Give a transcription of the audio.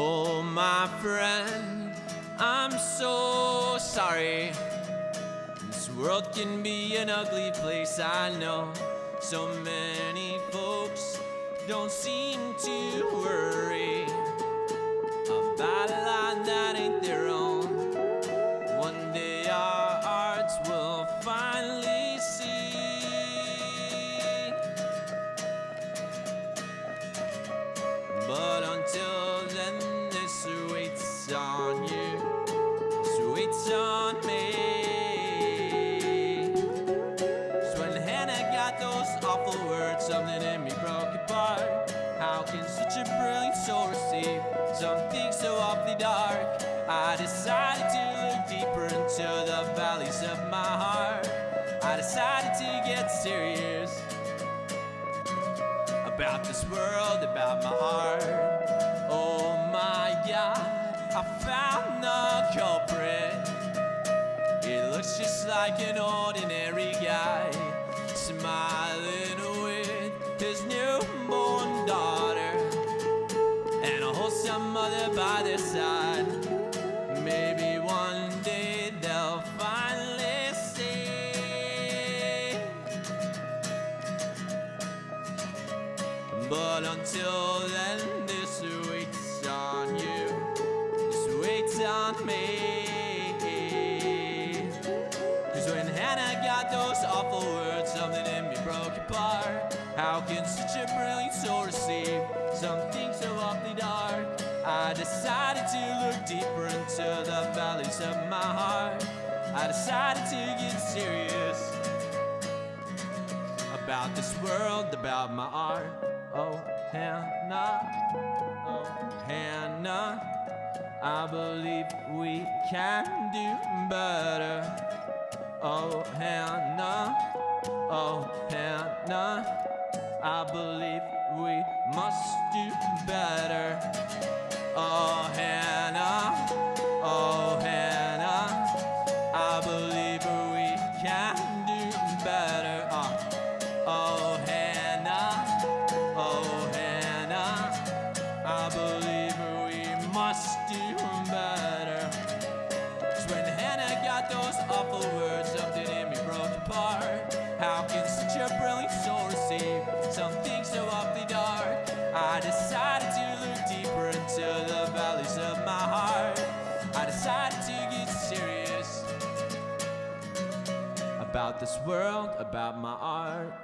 Oh, my friend, I'm so sorry. This world can be an ugly place, I know. So many folks don't seem to worry waits on me. So when Hannah got those awful words, something in me broke apart. How can such a brilliant soul receive something so awfully dark? I decided to look deeper into the valleys of my heart. I decided to get serious about this world, about my art. Like an ordinary guy smiling with his newborn daughter and a wholesome mother by their side. Maybe one day they'll finally see. But until then, this waits on you. This waits on me. I decided to look deeper into the valleys of my heart. I decided to get serious about this world, about my art. Oh, Hannah, oh, Hannah, I believe we can do better. Oh, Hannah, oh, Hannah, I believe we must do better. Oh, Hannah, oh, Hannah, I believe we can do better. Uh, oh, Hannah, oh, Hannah, I believe we must do better. when Hannah got those awful words, something in me broke apart. How can about this world, about my art.